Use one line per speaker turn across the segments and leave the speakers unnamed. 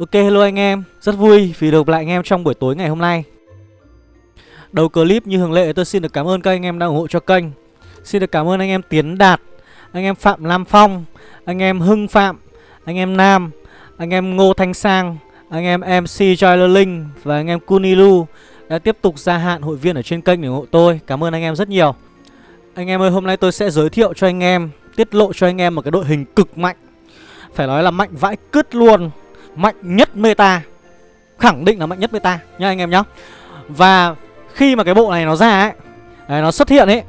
Ok hello anh em, rất vui vì được lại anh em trong buổi tối ngày hôm nay Đầu clip như thường lệ tôi xin được cảm ơn các anh em đã ủng hộ cho kênh Xin được cảm ơn anh em Tiến Đạt, anh em Phạm Lam Phong, anh em Hưng Phạm, anh em Nam, anh em Ngô Thanh Sang, anh em MC Joyler Linh và anh em Kunilu đã tiếp tục gia hạn hội viên ở trên kênh để ủng hộ tôi Cảm ơn anh em rất nhiều Anh em ơi hôm nay tôi sẽ giới thiệu cho anh em, tiết lộ cho anh em một cái đội hình cực mạnh Phải nói là mạnh vãi cứt luôn Mạnh nhất meta. Khẳng định là mạnh nhất meta nha anh em nhá. Và khi mà cái bộ này nó ra ấy đấy, Nó xuất hiện ấy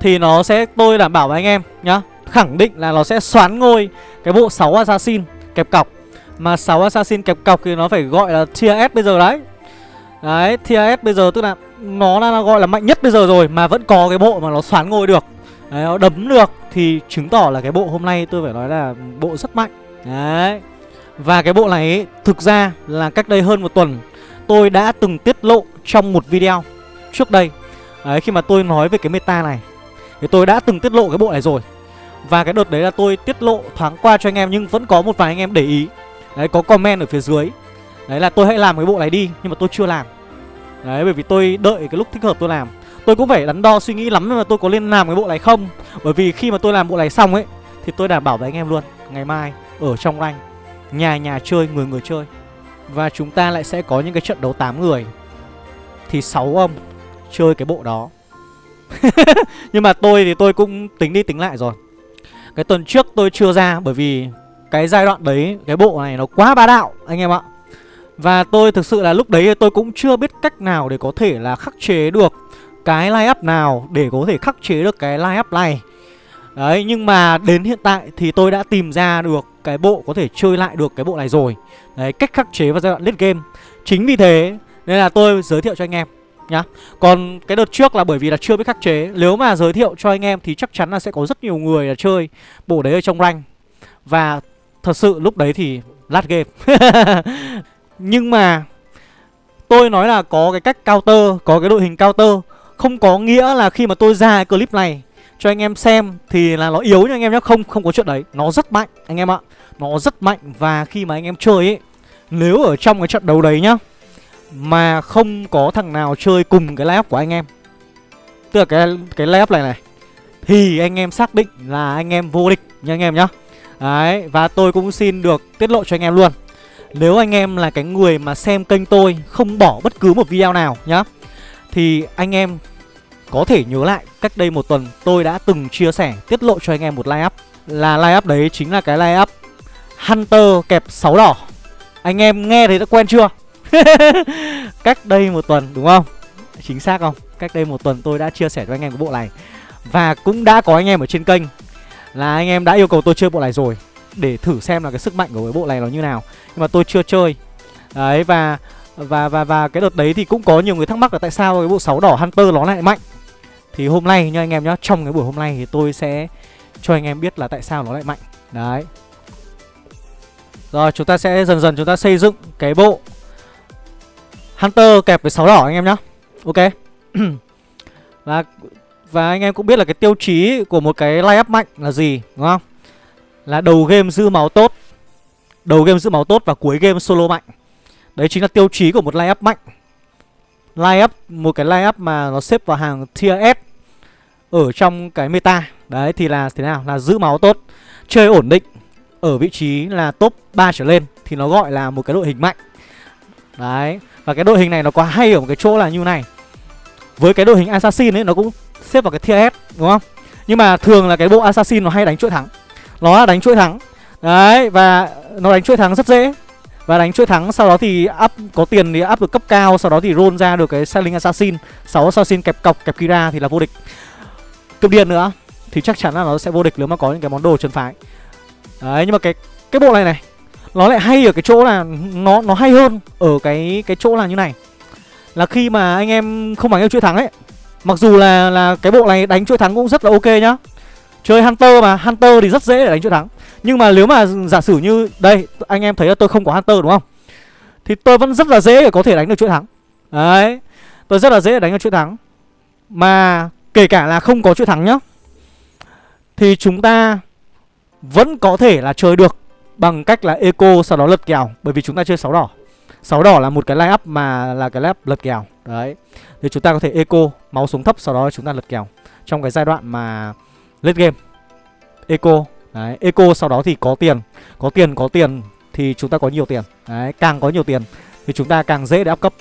Thì nó sẽ tôi đảm bảo với anh em nhá Khẳng định là nó sẽ xoán ngôi Cái bộ 6 assassin kẹp cọc. Mà 6 assassin kẹp cọc thì nó phải gọi là tier S bây giờ đấy. Đấy tier S bây giờ tức là Nó là, gọi là mạnh nhất bây giờ rồi Mà vẫn có cái bộ mà nó xoán ngôi được. Đấy nó đấm được Thì chứng tỏ là cái bộ hôm nay tôi phải nói là bộ rất mạnh. Đấy và cái bộ này ấy, thực ra là cách đây hơn một tuần Tôi đã từng tiết lộ trong một video trước đây. Đấy khi mà tôi nói về cái meta này Thì tôi đã từng tiết lộ cái bộ này rồi. Và cái đợt đấy là tôi tiết lộ thoáng qua cho anh em Nhưng vẫn có một vài anh em để ý. Đấy có comment ở phía dưới. Đấy là tôi hãy làm cái bộ này đi Nhưng mà tôi chưa làm. Đấy bởi vì tôi đợi cái lúc thích hợp tôi làm. Tôi cũng phải đắn đo suy nghĩ lắm là tôi có nên làm cái bộ này không. Bởi vì khi mà tôi làm bộ này xong ấy Thì tôi đảm bảo với anh em luôn Ngày mai ở trong rank. Nhà nhà chơi, người người chơi. Và chúng ta lại sẽ có những cái trận đấu 8 người. Thì 6 ông chơi cái bộ đó. Nhưng mà tôi thì tôi cũng tính đi tính lại rồi. Cái tuần trước tôi chưa ra bởi vì cái giai đoạn đấy, cái bộ này nó quá bá đạo anh em ạ. Và tôi thực sự là lúc đấy tôi cũng chưa biết cách nào để có thể là khắc chế được cái line up nào để có thể khắc chế được cái line up này. Đấy nhưng mà đến hiện tại thì tôi đã tìm ra được cái bộ có thể chơi lại được cái bộ này rồi. Đấy cách khắc chế vào giai đoạn late game. Chính vì thế nên là tôi giới thiệu cho anh em nhá. Còn cái đợt trước là bởi vì là chưa biết khắc chế. Nếu mà giới thiệu cho anh em thì chắc chắn là sẽ có rất nhiều người là chơi bộ đấy ở trong rank. Và thật sự lúc đấy thì lát game. Nhưng mà tôi nói là có cái cách counter, có cái đội hình counter. Không có nghĩa là khi mà tôi ra cái clip này cho anh em xem thì là nó yếu nha anh em nhé Không không có chuyện đấy Nó rất mạnh anh em ạ Nó rất mạnh và khi mà anh em chơi ấy Nếu ở trong cái trận đấu đấy nhá Mà không có thằng nào chơi cùng cái layup của anh em Tức là cái cái layup này này Thì anh em xác định là anh em vô địch nha anh em nhá Đấy và tôi cũng xin được tiết lộ cho anh em luôn Nếu anh em là cái người mà xem kênh tôi Không bỏ bất cứ một video nào nhá Thì anh em có thể nhớ lại, cách đây một tuần tôi đã từng chia sẻ, tiết lộ cho anh em một line up. Là line up đấy chính là cái line up Hunter kẹp 6 đỏ. Anh em nghe thấy đã quen chưa? cách đây một tuần, đúng không? Chính xác không? Cách đây một tuần tôi đã chia sẻ cho anh em cái bộ này. Và cũng đã có anh em ở trên kênh. Là anh em đã yêu cầu tôi chơi bộ này rồi. Để thử xem là cái sức mạnh của cái bộ này nó như nào. Nhưng mà tôi chưa chơi. Đấy, và và và và cái đợt đấy thì cũng có nhiều người thắc mắc là tại sao cái bộ 6 đỏ Hunter nó lại mạnh thì hôm nay nha anh em nhá, Trong cái buổi hôm nay thì tôi sẽ cho anh em biết là tại sao nó lại mạnh. Đấy. Rồi, chúng ta sẽ dần dần chúng ta xây dựng cái bộ Hunter kẹp với 6 đỏ anh em nhá. Ok. Và và anh em cũng biết là cái tiêu chí của một cái line up mạnh là gì, đúng không? Là đầu game giữ máu tốt, Đầu game giữ máu tốt và cuối game solo mạnh. Đấy chính là tiêu chí của một line up mạnh line up một cái line up mà nó xếp vào hàng tier S ở trong cái meta. Đấy thì là thế nào? Là giữ máu tốt, chơi ổn định ở vị trí là top 3 trở lên thì nó gọi là một cái đội hình mạnh. Đấy, và cái đội hình này nó có hay ở một cái chỗ là như này. Với cái đội hình assassin ấy nó cũng xếp vào cái tier S đúng không? Nhưng mà thường là cái bộ assassin nó hay đánh chuỗi thắng. Nó là đánh chuỗi thắng. Đấy và nó đánh chuỗi thắng rất dễ và đánh chuỗi thắng, sau đó thì up, có tiền thì up được cấp cao, sau đó thì roll ra được cái selling assassin. 6 assassin kẹp cọc, kẹp kira thì là vô địch. Cướp điện nữa, thì chắc chắn là nó sẽ vô địch nếu mà có những cái món đồ chân phái đấy, nhưng mà cái cái bộ này này, nó lại hay ở cái chỗ là nó nó hay hơn ở cái cái chỗ là như này. Là khi mà anh em không bằng yêu chuỗi thắng ấy, mặc dù là là cái bộ này đánh chuỗi thắng cũng rất là ok nhá. Chơi hunter mà, hunter thì rất dễ để đánh chuỗi thắng nhưng mà nếu mà giả sử như, Đây, anh em thấy là tôi không có Hunter đúng không? Thì tôi vẫn rất là dễ để có thể đánh được chuỗi thắng. Đấy, Tôi rất là dễ để đánh được chuỗi thắng. Mà kể cả là không có chuỗi thắng nhá, Thì chúng ta Vẫn có thể là chơi được Bằng cách là eco sau đó lật kèo, Bởi vì chúng ta chơi 6 đỏ. 6 đỏ là một cái line up mà là cái line up lật kèo, Đấy. Thì chúng ta có thể eco, Máu xuống thấp, sau đó chúng ta lật kèo Trong cái giai đoạn mà Late game. Eco Đấy, Eco sau đó thì có tiền. Có tiền có tiền Thì chúng ta có nhiều tiền. Đấy, Càng có nhiều tiền Thì chúng ta càng dễ để áp cấp.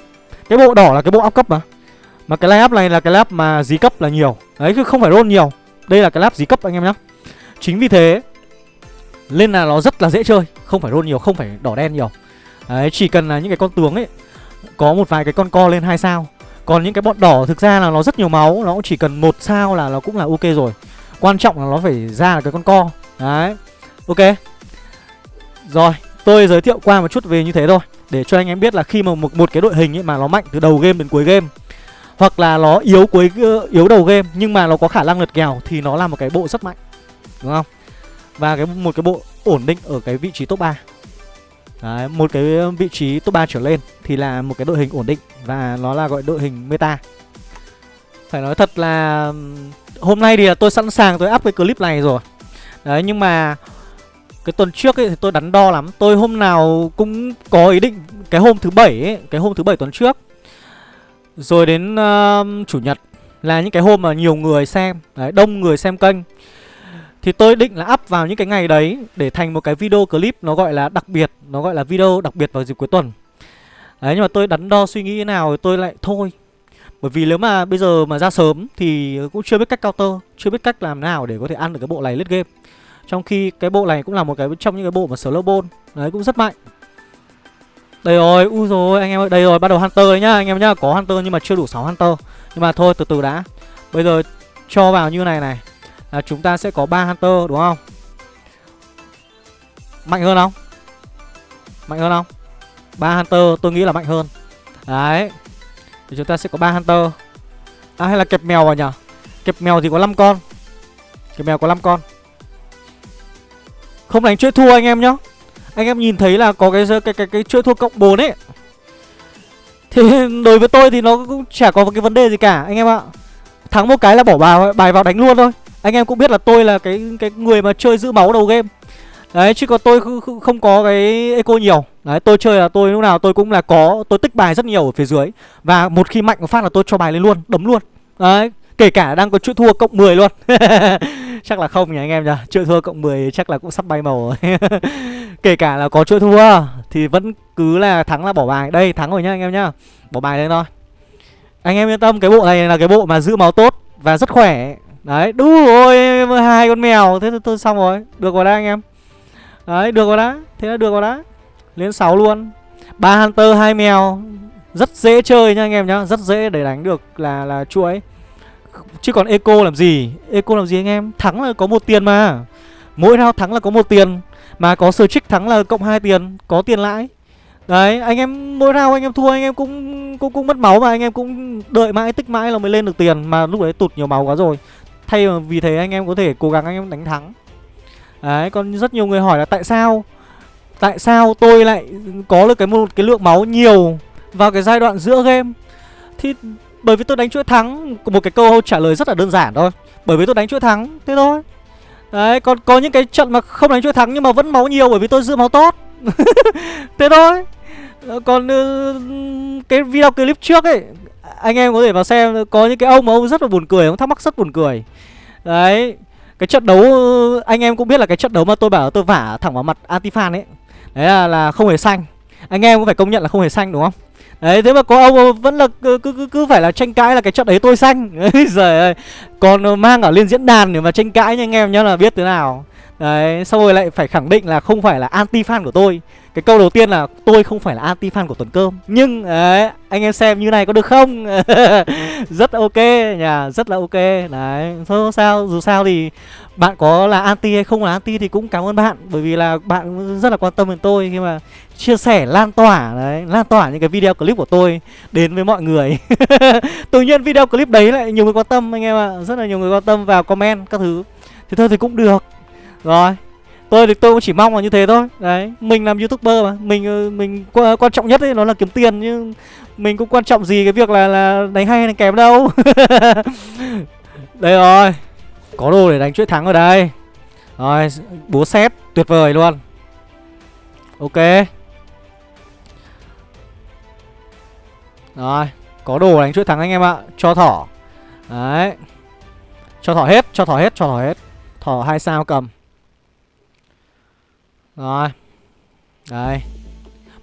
Cái bộ đỏ là cái bộ áp cấp mà. Mà cái lab này là cái lab mà dí cấp là nhiều. Đấy, chứ không phải roll nhiều. Đây là cái lab dí cấp, anh em nhá. Chính vì thế, Nên là nó rất là dễ chơi. Không phải roll nhiều, Không phải đỏ đen nhiều. Đấy, chỉ cần là những cái con tướng ấy, Có một vài cái con co lên hai sao. Còn những cái bọn đỏ thực ra là nó rất nhiều máu, Nó cũng chỉ cần một sao là nó cũng là ok rồi. Quan trọng là nó phải ra là cái con co. Đấy Ok Rồi tôi giới thiệu qua một chút về như thế thôi Để cho anh em biết là khi mà một, một cái đội hình ấy mà nó mạnh từ đầu game đến cuối game Hoặc là nó yếu cuối ờ, yếu đầu game Nhưng mà nó có khả năng lật kèo Thì nó là một cái bộ rất mạnh Đúng không Và cái một cái bộ ổn định ở cái vị trí top 3 Đấy, một cái vị trí top 3 trở lên thì là một cái đội hình ổn định và nó là gọi đội hình meta. Phải nói thật là hôm nay thì tôi sẵn sàng tôi up cái clip này rồi. Đấy nhưng mà cái tuần trước ấy thì tôi đắn đo lắm. Tôi hôm nào cũng có ý định cái hôm thứ bảy ấy, cái hôm thứ bảy tuần trước. Rồi đến uh, chủ nhật là những cái hôm mà nhiều người xem, đấy, đông người xem kênh. Thì tôi định là up vào những cái ngày đấy Để thành một cái video clip nó gọi là đặc biệt Nó gọi là video đặc biệt vào dịp cuối tuần Đấy nhưng mà tôi đắn đo suy nghĩ thế nào thì Tôi lại thôi Bởi vì nếu mà bây giờ mà ra sớm Thì cũng chưa biết cách counter Chưa biết cách làm nào để có thể ăn được cái bộ này lết game trong khi cái bộ này cũng là một cái trong những cái bộ mà slow ball Đấy cũng rất mạnh Đây rồi, u rồi anh em ơi Đây rồi, bắt đầu Hunter đấy nhá anh em nhá Có Hunter nhưng mà chưa đủ 6 Hunter Nhưng mà thôi từ từ đã Bây giờ cho vào như này này là chúng ta sẽ có ba hunter đúng không? Mạnh hơn không? Mạnh hơn không? ba hunter tôi nghĩ là mạnh hơn. Đấy. Thì chúng ta sẽ có ba hunter. À hay là kẹp mèo vào nhỉ? Kẹp mèo thì có 5 con. Kẹp mèo có 5 con. Không đánh chuỗi thua anh em nhá. Anh em nhìn thấy là có cái cái cái cái, chuỗi thua cộng 4 ấy. Thì đối với tôi thì nó cũng chả có cái vấn đề gì cả anh em ạ. Thắng một cái là bỏ bài bài vào đánh luôn thôi. Anh em cũng biết là tôi là cái cái người mà chơi giữ máu đầu game Đấy chứ còn tôi không có cái eco nhiều Đấy tôi chơi là tôi lúc nào tôi cũng là có Tôi tích bài rất nhiều ở phía dưới Và một khi mạnh một phát là tôi cho bài lên luôn Đấm luôn Đấy Kể cả đang có chuỗi thua cộng 10 luôn Chắc là không nhỉ anh em nhỉ? Chữ thua cộng 10 chắc là cũng sắp bay màu rồi. Kể cả là có chữ thua Thì vẫn cứ là thắng là bỏ bài. Đây thắng rồi nhá anh em nhá. Bỏ bài lên thôi. Anh em yên tâm cái bộ này là cái bộ mà giữ máu tốt Và rất khỏe. Đấy, đủ rồi, hai con mèo. Thế tôi xong rồi, được rồi đấy anh em. Đấy, được rồi đó, thế là được rồi đó Lên 6 luôn. Ba Hunter, hai mèo. Rất dễ chơi nha anh em nhá. Rất dễ để đánh được là là chuỗi. Chứ còn Eco làm gì? Eco làm gì anh em? Thắng là có một tiền mà. Mỗi round thắng là có một tiền. Mà có sơ trích thắng là cộng hai tiền. Có tiền lãi. Đấy, anh em mỗi round anh em thua anh em cũng cũng cũng mất máu mà. Anh em cũng đợi mãi tích mãi là mới lên được tiền. Mà lúc đấy tụt nhiều máu quá rồi. Thay vì thế anh em có thể cố gắng anh em đánh thắng. Đấy còn rất nhiều người hỏi là tại sao? Tại sao tôi lại có được cái một cái lượng máu nhiều Vào cái giai đoạn giữa game? Thì bởi vì tôi đánh chuỗi thắng Một cái câu trả lời rất là đơn giản thôi. Bởi vì tôi đánh chuỗi thắng Thế thôi. Đấy còn có những cái trận mà không đánh chuỗi thắng Nhưng mà vẫn máu nhiều bởi vì tôi giữ máu tốt. Thế thôi. Ờ, còn ừ, cái video clip trước ấy Anh em có thể vào xem Có những cái ông mà ông rất là buồn cười Ông thắc mắc rất buồn cười. Đấy Cái trận đấu Anh em cũng biết là cái trận đấu mà tôi bảo tôi vả thẳng vào mặt Antifan ấy. Đấy là, là không hề xanh. Anh em cũng phải công nhận là không hề xanh đúng không? Đấy thế mà có ông vẫn là cứ, cứ, cứ phải là tranh cãi là cái trận đấy tôi xanh. Đấy giời ơi. Còn ờ, mang ở lên diễn đàn để mà tranh cãi nha anh em nhá là biết thế nào. Đấy, xong rồi lại phải khẳng định là không phải là anti fan của tôi. Cái câu đầu tiên là tôi không phải là anti fan của tuần cơm. Nhưng, đấy, anh em xem như này có được không? Rất ok, nhà, rất là ok. Đấy thôi sao, dù sao thì bạn có là anti hay không là anti thì cũng cảm ơn bạn. Bởi vì là bạn rất là quan tâm đến tôi khi mà chia sẻ, lan tỏa, đấy, lan tỏa những cái video clip của tôi đến với mọi người. Tự nhiên video clip đấy lại nhiều người quan tâm, anh em ạ. Rất là nhiều người quan tâm vào comment các thứ. Thì thôi thì cũng được rồi, tôi thì tôi cũng chỉ mong là như thế thôi. Đấy, mình làm youtuber mà. Mình ờ, mình quan trọng nhất ấy, nó là kiếm tiền nhưng mình cũng quan trọng gì cái việc là là đánh hay đánh kém đâu. Đây rồi, có đồ để đánh chuỗi thắng ở đây. Rồi, búa xét tuyệt vời luôn. Ok. Rồi, Có đồ đánh chuỗi thắng anh em ạ. Cho thỏ. Đấy. Cho thỏ hết, Cho thỏ hết, Cho thỏ hết. Thỏ hai sao cầm. Rồi. Đây.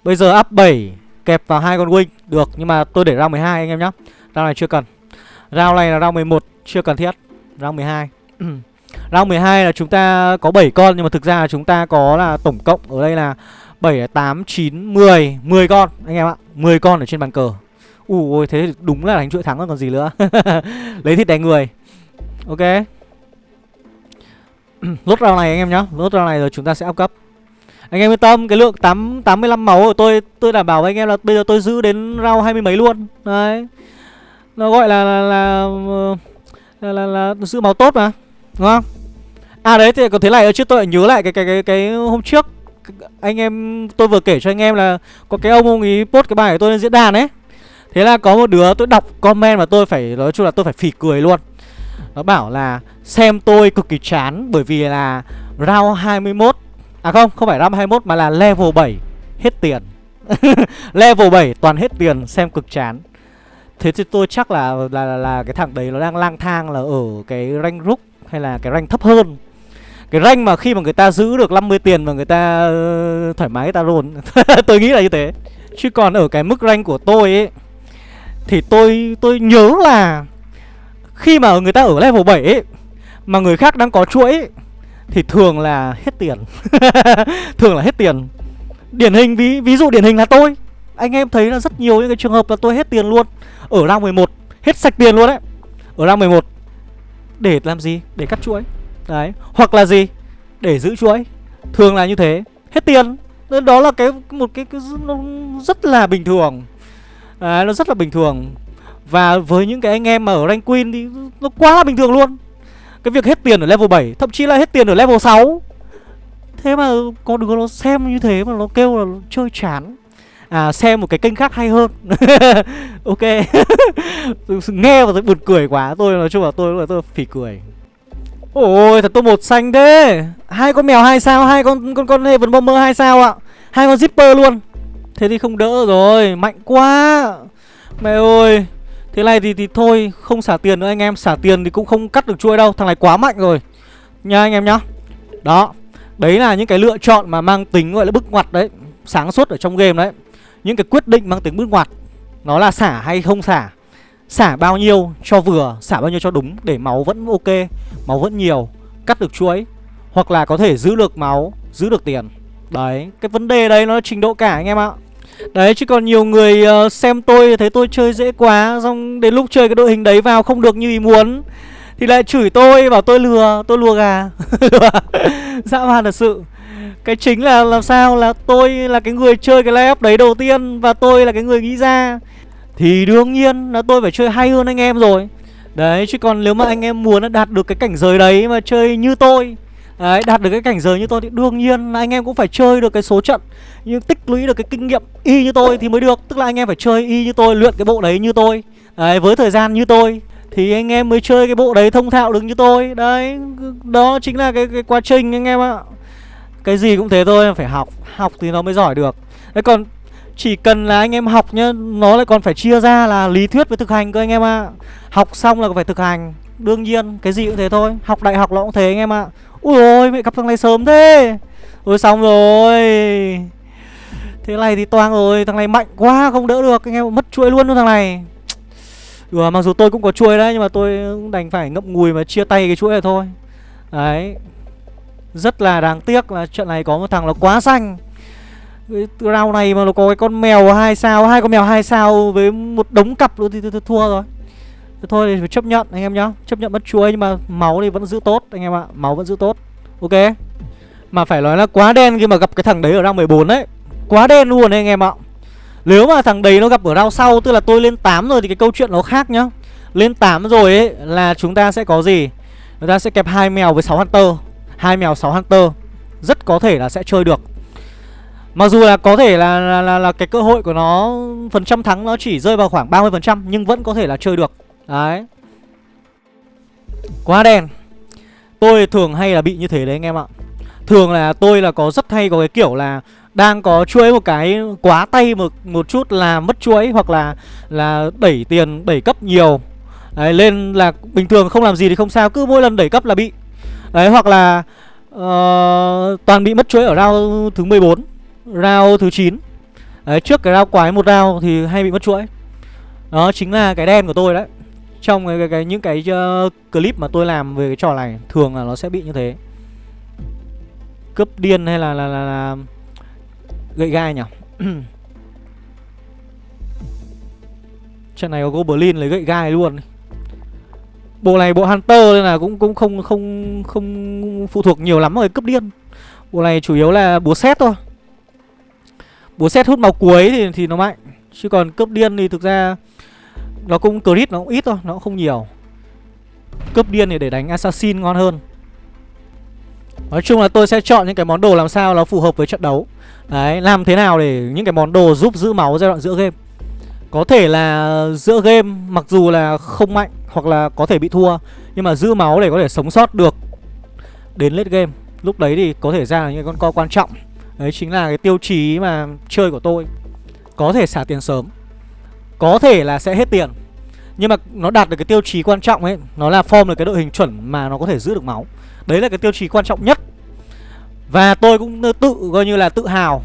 Bây giờ up 7 Kẹp vào hai con wing. Được Nhưng mà tôi để round 12 anh em nhá. Round này chưa cần. Round này là round 11 Chưa cần thiết. Round 12 Round 12 là chúng ta có 7 con Nhưng mà thực ra là chúng ta có là tổng cộng Ở đây là 7, 8, 9, 10 10 con anh em ạ. 10 con ở trên bàn cờ. Ui thế đúng là đánh chuỗi thắng còn gì nữa. Lấy thịt đánh người. Ok. Lốt round này anh em nhá. Lốt round này rồi chúng ta sẽ up cấp. Anh em yên tâm Cái lượng 8, 85 máu của tôi Tôi đảm bảo với anh em là bây giờ tôi giữ đến rau hai mươi mấy luôn. Đấy. Nó gọi là là là, là, là, là, là giữ máu tốt mà Đúng không? À đấy thì có thế này chứ tôi lại nhớ lại cái cái cái cái hôm trước anh em tôi vừa kể cho anh em là có cái ông ông ý post cái bài của tôi lên diễn đàn ấy. Thế là có một đứa tôi đọc comment mà tôi phải nói chung là tôi phải phì cười luôn. Nó bảo là xem tôi cực kỳ chán bởi vì là round 21 À không, không phải RAM 21 mà là level 7 hết tiền. Level 7 toàn hết tiền xem cực chán. Thế thì tôi chắc là là, là là cái thằng đấy nó đang lang thang là ở cái rank rook hay là cái rank thấp hơn. Cái rank mà khi mà người ta giữ được 50 tiền mà người ta uh, thoải mái người ta roll Tôi nghĩ là như thế. Chứ còn ở cái mức rank của tôi ấy Thì tôi tôi nhớ là Khi mà người ta ở level 7 ấy Mà người khác đang có chuỗi ấy, thì thường là hết tiền. Thường là hết tiền. Điển hình ví ví dụ điển hình là tôi. Anh em thấy là rất nhiều những cái trường hợp là tôi hết tiền luôn. Ở round 11 Hết sạch tiền luôn đấy. Ở round 11 Để làm gì? Để cắt chuỗi. Đấy. Hoặc là gì? Để giữ chuỗi. Thường là như thế. Hết tiền. Nên Đó là cái một cái, cái nó rất là bình thường. Đấy nó rất là bình thường. Và với những cái anh em mà ở rank queen thì nó quá là bình thường luôn. Cái việc hết tiền ở level 7 Thậm chí là hết tiền ở level 6 Thế mà có đứa nó xem như thế mà nó kêu là chơi chán. À xem một cái kênh khác hay hơn. Ok. Nghe và thấy buồn cười quá. Tôi nói chung là tôi là tôi phỉ cười. Ôi, thật tôi một xanh thế. Hai con mèo hai sao? Hai con con con Heaven Bomber hai sao ạ? Hai con Zipper luôn. Thế thì không đỡ rồi. Mạnh quá. Mẹ ơi thế này thì thì thôi, không xả tiền nữa, anh em xả tiền thì cũng không cắt được chuỗi đâu, thằng này quá mạnh rồi. Nha anh em nhá. Đó, đấy là những cái lựa chọn mà mang tính gọi là bức ngoặt đấy, sáng suốt ở trong game đấy. Những cái quyết định mang tính bức ngoặt, nó là xả hay không xả Xả bao nhiêu cho vừa, Xả bao nhiêu cho đúng, Để máu vẫn ok, Máu vẫn nhiều, Cắt được chuỗi, Hoặc là có thể giữ được máu, Giữ được tiền. Đấy, Cái vấn đề đấy nó trình độ cả anh em ạ. Đấy chứ còn nhiều người uh, xem tôi thấy tôi chơi dễ quá Xong đến lúc chơi cái đội hình đấy vào không được như ý muốn. Thì lại chửi tôi bảo tôi lừa Tôi lùa gà. Dã man thật sự. Cái chính là làm sao là tôi là cái người chơi cái layup đấy đầu tiên Và tôi là cái người nghĩ ra. Thì đương nhiên là tôi phải chơi hay hơn anh em rồi. Đấy chứ còn nếu mà anh em muốn đạt được cái cảnh giới đấy mà chơi như tôi Đấy đạt được cái cảnh giới như tôi thì đương nhiên là anh em cũng phải chơi được cái số trận Nhưng tích lũy được cái kinh nghiệm y như tôi thì mới được. Tức là anh em phải chơi y như tôi, luyện cái bộ đấy như tôi. Đấy với thời gian như tôi Thì anh em mới chơi cái bộ đấy thông thạo được như tôi. Đấy đó chính là cái, cái quá trình anh em ạ. Cái gì cũng thế thôi phải học Học thì nó mới giỏi được. Đấy còn chỉ cần là anh em học nhá Nó lại còn phải chia ra là lý thuyết với thực hành cơ anh em ạ. À. Học xong là phải thực hành Đương nhiên cái gì cũng thế thôi. Học đại học nó cũng thế anh em ạ. à. Ui ôi mẹ gặp thằng này sớm thế. Ôi xong rồi. Thế này thì toang rồi Thằng này mạnh quá không đỡ được. Anh em mất chuỗi luôn luôn thằng này. Ừ, mặc dù tôi cũng có chuỗi đấy Nhưng mà tôi đành phải ngậm ngùi mà chia tay cái chuỗi này thôi. Đấy. Rất là đáng tiếc là trận này có một thằng nó quá xanh. Cái round này mà nó có cái con mèo hai sao hai con mèo hai sao với một đống cặp luôn thì tôi, thua rồi thôi thì phải chấp nhận anh em nhá. Chấp nhận mất chuối nhưng mà máu thì vẫn giữ tốt anh em ạ. Máu vẫn giữ tốt. Ok? Mà phải nói là quá đen khi mà gặp cái thằng đấy ở round 14 đấy quá đen luôn đấy anh em ạ. Nếu mà thằng đấy nó gặp ở round sau tức là tôi lên 8 rồi thì cái câu chuyện nó khác nhá. Lên 8 rồi ấy là chúng ta sẽ có gì? Chúng ta sẽ kẹp hai mèo với 6 hunter. Hai mèo 6 hunter. Rất có thể là sẽ chơi được. Mặc dù là có thể là, là, là, là cái cơ hội của nó Phần trăm thắng nó chỉ rơi vào khoảng 30% Nhưng vẫn có thể là chơi được. Đấy. Quá đen. Tôi thường hay là bị như thế đấy anh em ạ. Thường là tôi là có rất hay có cái kiểu là đang có chuỗi một cái quá tay một một chút là mất chuỗi hoặc là là đẩy tiền đẩy cấp nhiều. Đấy lên là bình thường không làm gì thì không sao cứ mỗi lần đẩy cấp là bị. Đấy hoặc là uh, toàn bị mất chuỗi ở round thứ 14 round thứ 9 đấy trước cái round quái một round thì hay bị mất chuỗi. Đó chính là cái đen của tôi đấy trong cái, cái, cái những cái uh, clip mà tôi làm về cái trò này thường là nó sẽ bị như thế. Cướp điên hay là là là, là gậy gai nhỉ? Trận này có goblin lấy gậy gai luôn. Bộ này bộ hunter nên là cũng cũng không không không phụ thuộc nhiều lắm rồi cướp điên. Bộ này chủ yếu là búa xét thôi. Búa xét hút máu cuối thì thì nó mạnh. Chứ còn cướp điên thì thực ra nó cũng crit nó cũng ít thôi nó cũng không nhiều. Cướp điên thì để đánh assassin ngon hơn. Nói chung là tôi sẽ chọn những cái món đồ làm sao nó phù hợp với trận đấu. Đấy, làm thế nào để những cái món đồ giúp giữ máu giai đoạn giữa game? Có thể là giữa game mặc dù là không mạnh hoặc là có thể bị thua Nhưng mà giữ máu để có thể sống sót được đến late game. Lúc đấy thì có thể ra là những con co quan trọng. Đấy chính là cái tiêu chí mà chơi của tôi. Có thể xả tiền sớm. Có thể là sẽ hết tiền. Nhưng mà nó đạt được cái tiêu chí quan trọng ấy Nó là form được cái đội hình chuẩn mà nó có thể giữ được máu. Đấy là cái tiêu chí quan trọng nhất. Và tôi cũng tự coi như là tự hào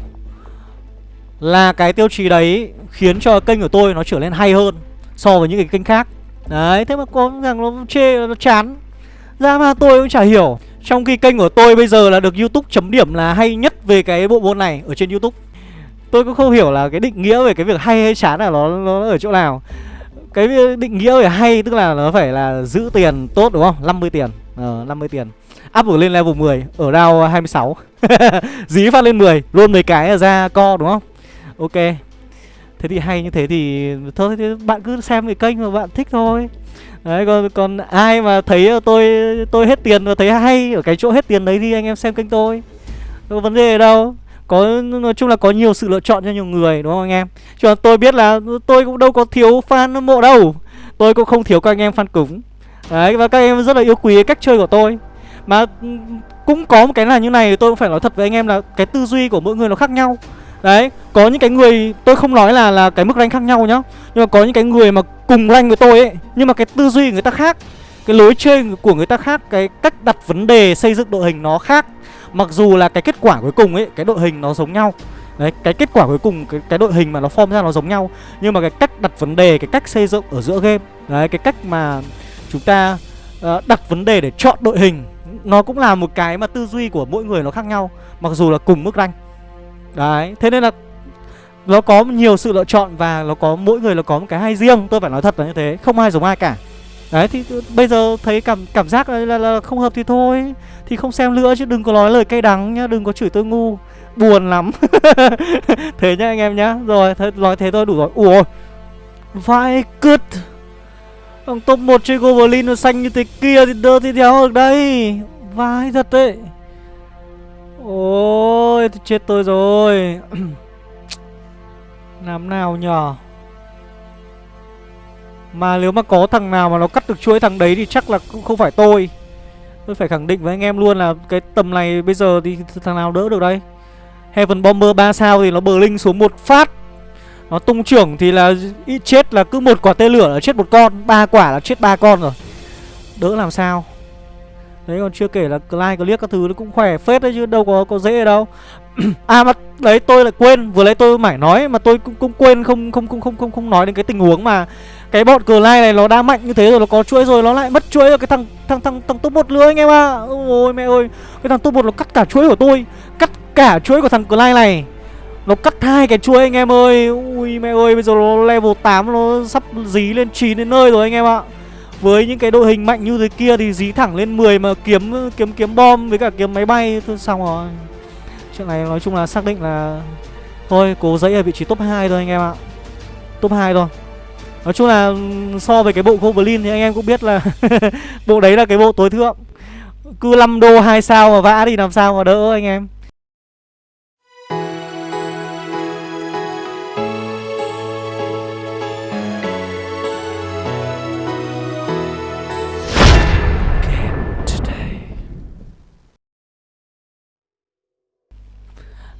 Là cái tiêu chí đấy khiến cho kênh của tôi nó trở nên hay hơn So với những cái kênh khác. Đấy, thế mà có rằng nó chê, nó chán. Ra mà tôi cũng chả hiểu. Trong khi kênh của tôi bây giờ là được Youtube chấm điểm là hay nhất về cái bộ môn này ở trên Youtube. Tôi cũng không hiểu là cái định nghĩa về cái việc hay hay chán là nó, nó ở chỗ nào. Cái định nghĩa về hay tức là nó phải là giữ tiền tốt đúng không? 50 tiền. Ờ, 50 tiền. Up lên level 10 ở round 26 dí phát lên 10 luôn mấy cái ra co đúng không? Ok. Thế thì hay như thế thì thôi thì bạn cứ xem cái kênh mà bạn thích thôi. Đấy còn còn ai mà thấy tôi tôi hết tiền và thấy hay ở cái chỗ hết tiền đấy thì anh em xem kênh tôi. Có vấn đề đâu có nói chung là có nhiều sự lựa chọn cho nhiều người đúng không anh em? Cho tôi biết là tôi cũng đâu có thiếu fan hâm mộ đâu. Tôi cũng không thiếu các anh em fan cứng. Đấy và các em rất là yêu quý cách chơi của tôi. Mà ừ, cũng có một cái là như này tôi cũng phải nói thật với anh em là cái tư duy của mỗi người nó khác nhau. Đấy, có những cái người tôi không nói là là cái mức rank khác nhau nhá. Nhưng mà có những cái người mà cùng rank với tôi ấy Nhưng mà cái tư duy của người ta khác Cái lối chơi của người ta khác Cái cách đặt vấn đề xây dựng đội hình nó khác. Mặc dù là cái kết quả cuối cùng ấy Cái đội hình nó giống nhau. Đấy, cái kết quả cuối cùng cái, cái đội hình mà nó form ra nó giống nhau. Nhưng mà cái cách đặt vấn đề, cái cách xây dựng ở giữa game Đấy, cái cách mà chúng ta uh, đặt vấn đề để chọn đội hình nó cũng là một cái mà tư duy của mỗi người nó khác nhau Mặc dù là cùng mức rank. Đấy, thế nên là nó có nhiều sự lựa chọn và nó có mỗi người nó có một cái hay riêng tôi phải nói thật là như thế không ai giống ai cả đấy thì bây giờ thấy cảm cảm giác là, là, là không hợp thì thôi. Thì không xem nữa chứ đừng có nói lời cay đắng nhá đừng có chửi tôi ngu. Buồn lắm. Thế nhá anh em nhá. Rồi th nói thế thôi đủ rồi. Ủa vai cứt. Thằng top 1 chơi Goblin nó xanh như thế kia thì đỡ thì đéo được đây. Vai thật đấy. Ôi chết tôi rồi. Làm nào nhở? Mà nếu mà có thằng nào mà nó cắt được chuỗi thằng đấy thì chắc là cũng không phải tôi. Tôi phải khẳng định với anh em luôn là cái tầm này bây giờ thì thằng nào đỡ được đây? Heaven Bomber 3 sao thì nó bờ linh xuống một phát. Nó tung trưởng thì là ít chết là cứ một quả tên lửa là chết một con ba quả là chết ba con rồi. Đỡ làm sao? Đấy còn chưa kể là like, liếc các thứ nó cũng khỏe phết đấy chứ đâu có có dễ đâu. À mà đấy tôi lại quên Vừa lấy tôi mải nói mà tôi cũng, cũng quên không không không không không không nói đến cái tình huống mà cái bọn cờ lai này nó đã mạnh như thế rồi, Nó có chuỗi rồi, nó lại mất chuỗi rồi. Cái thằng thằng thằng thằng top một lưới anh em ạ. À. Ôi, mẹ ơi. Cái thằng top một nó cắt cả chuỗi của tôi. Cắt cả chuỗi của thằng cờ lai này. Nó cắt hai cái chuối anh em ơi. Ui, mẹ ơi, bây giờ nó level 8 Nó sắp dí lên 9 đến nơi rồi anh em ạ. Với những cái đội hình mạnh như thế kia Thì dí thẳng lên 10 mà kiếm kiếm kiếm bom Với cả kiếm máy bay. Thôi, xong rồi. Chuyện này nói chung là xác định là Thôi, cố dẫy ở vị trí top 2 thôi anh em ạ. Top 2 thôi. Nói chung là ừ, so với cái bộ Goblin thì anh em cũng biết là Bộ đấy là cái bộ tối thượng. Cứ 5 đô 2 sao mà vã thì làm sao mà đỡ anh em.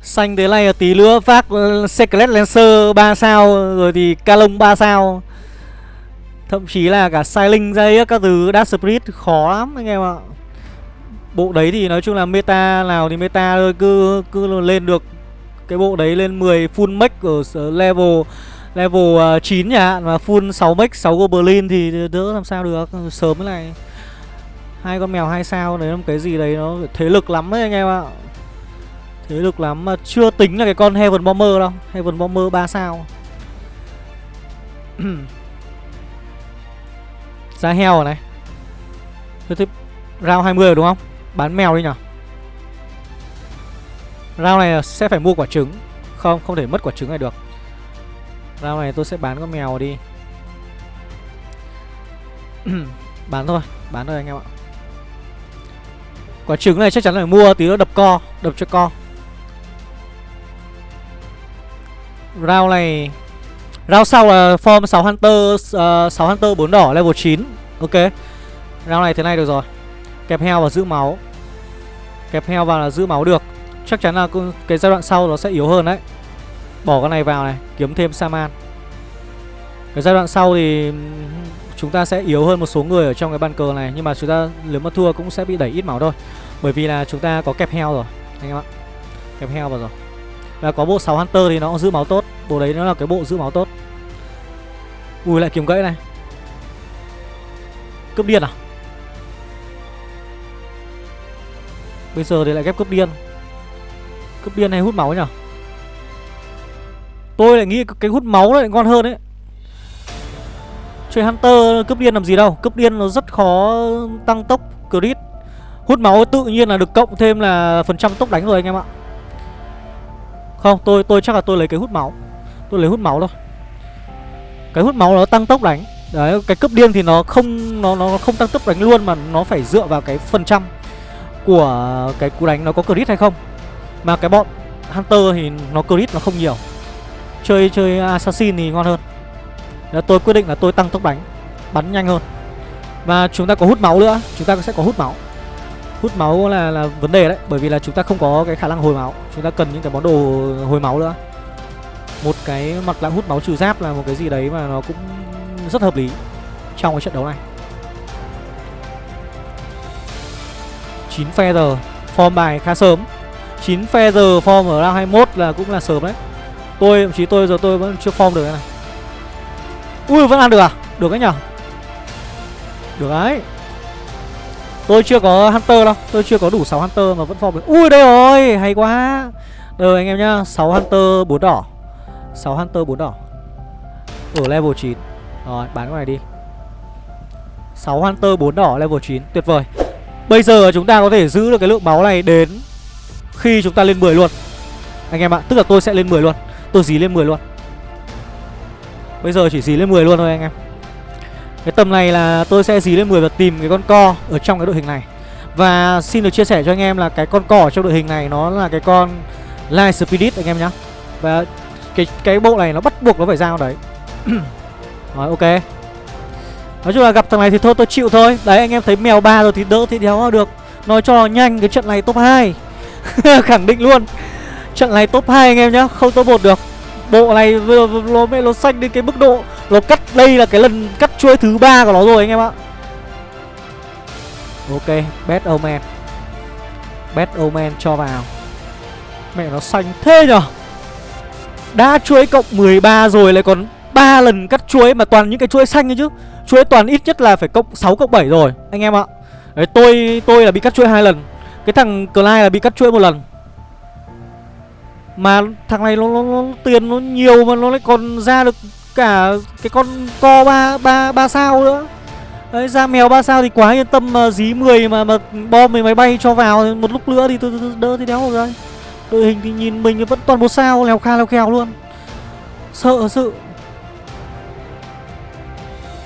Xanh thế này tí nữa phát ừ, Secret Lancer 3 sao, Rồi thì Calong 3 sao. Thậm chí là cả Sailing dây các thứ, Dark Spirit khó lắm anh em ạ. Bộ đấy thì nói chung là meta nào thì meta thôi, Cứ cứ lên được cái bộ đấy lên 10 full max ở level level 9 nhà hạn Và full 6 max 6 Goblin thì đỡ làm sao được, Sớm thế này. Hai con mèo hai sao đấy là một cái gì đấy nó thế lực lắm đấy anh em ạ. Thế lực lắm mà chưa tính là cái con Heaven Bomber đâu, Heaven Bomber 3 sao. giá heo rồi này. Thôi thì round 20 rồi đúng không? Bán mèo đi nhở? Round này sẽ phải mua quả trứng. Không, không thể mất quả trứng này được. Round này tôi sẽ bán con mèo đi. Bán thôi, bán thôi anh em ạ. Quả trứng này chắc chắn phải mua tí nữa đập co Đập cho co. Round này Round sau là form 6 Hunter ờ, uh, 6 Hunter 4 đỏ level 9 Ok. Round này thế này được rồi. Kẹp heo và giữ máu. Kẹp heo vào là giữ máu được. Chắc chắn là cái giai đoạn sau nó sẽ yếu hơn đấy. Bỏ con này vào này Kiếm thêm Saman Cái giai đoạn sau thì Chúng ta sẽ yếu hơn một số người ở trong cái bàn cờ này Nhưng mà chúng ta nếu mà thua cũng sẽ bị đẩy ít máu thôi. Bởi vì là chúng ta có kẹp heo rồi Anh em ạ. Kẹp heo vào rồi. Và có bộ 6 Hunter thì nó cũng giữ máu tốt. Bộ đấy nó là cái bộ giữ máu tốt. Ui, lại kiếm gãy này. Cướp điên à? Bây giờ thì lại ghép cướp điên. Cướp điên hay hút máu nhỉ Tôi lại nghĩ cái hút máu lại ngon hơn đấy Chơi Hunter cướp điên làm gì đâu. Cướp điên nó rất khó tăng tốc, crit. Hút máu tự nhiên là được cộng thêm là phần trăm tốc đánh rồi anh em ạ. Không tôi tôi chắc là tôi lấy cái hút máu. Tôi lấy hút máu thôi. Cái hút máu nó tăng tốc đánh. Đấy cái cướp điên thì nó không nó nó không tăng tốc đánh luôn mà nó phải dựa vào cái phần trăm của cái cú đánh nó có crit hay không. Mà cái bọn Hunter thì nó crit nó không nhiều. Chơi chơi Assassin thì ngon hơn. Đó, Tôi quyết định là tôi tăng tốc đánh Bắn nhanh hơn. Và chúng ta có hút máu nữa Chúng ta sẽ có hút máu. Hút máu là, là vấn đề đấy Bởi vì là chúng ta không có cái khả năng hồi máu. Chúng ta cần những cái món đồ hồi máu nữa. Một cái mặt nạ hút máu trừ giáp là một cái gì đấy mà nó cũng rất hợp lý Trong cái trận đấu này. 9 feather Form bài khá sớm. 9 feather form ở round 21 là cũng là sớm đấy. Tôi thậm chí tôi giờ tôi vẫn chưa form được cái này. Ui vẫn ăn được à? Được đấy nhở? Được đấy. Tôi chưa có Hunter đâu, Tôi chưa có đủ 6 Hunter mà vẫn form được. Ui, đây rồi, hay quá. Đời anh em nhá 6 Hunter 4 đỏ. 6 Hunter 4 đỏ. Ở level 9 Rồi, bán cái này đi. 6 Hunter 4 đỏ, level 9 Tuyệt vời. Bây giờ chúng ta có thể giữ được cái lượng máu này đến Khi chúng ta lên 10 luôn. Anh em ạ, Tức là tôi sẽ lên 10 luôn. Tôi dí lên 10 luôn. Bây giờ chỉ dí lên 10 luôn thôi anh em. Cái tầm này là tôi sẽ dí lên 10 và tìm cái con co Ở trong cái đội hình này. Và xin được chia sẻ cho anh em là cái con co ở trong đội hình này Nó là cái con Light Spirit anh em nhá. Và cái cái bộ này nó bắt buộc nó phải giao đấy. Rồi ok. Nói chung là gặp thằng này thì thôi tôi chịu thôi. Đấy anh em thấy mèo ba rồi thì đỡ thì đéo được. Nói cho nhanh cái trận này top 2 Khẳng định luôn. Trận này top 2 anh em nhá Không top 1 được. Bộ này nó, nó xanh đến cái mức độ Nó cắt. Đây là cái lần cắt chuỗi thứ ba của nó rồi anh em ạ. Ok bet Omen bet Omen cho vào. Mẹ nó xanh thế nhở? Đã chuỗi cộng 13 rồi lại còn ba lần cắt chuỗi mà toàn những cái chuỗi xanh ấy chứ. Chuỗi toàn ít nhất là phải cộng 6 cộng 7 rồi anh em ạ. Đấy tôi tôi là bị cắt chuỗi hai lần. Cái thằng Clyde là bị cắt chuỗi một lần. Mà thằng này nó, nó, nó tiền nó nhiều mà nó lại còn ra được cả cái con co ba ba ba sao nữa. Đấy ra mèo ba sao thì quá yên tâm mà dí 10 mà mà bom mấy máy bay cho vào một lúc nữa thì tôi, tôi đỡ thì đéo rồi. Đội hình thì nhìn mình vẫn toàn một sao lèo kha lèo khèo luôn. Sợ sự.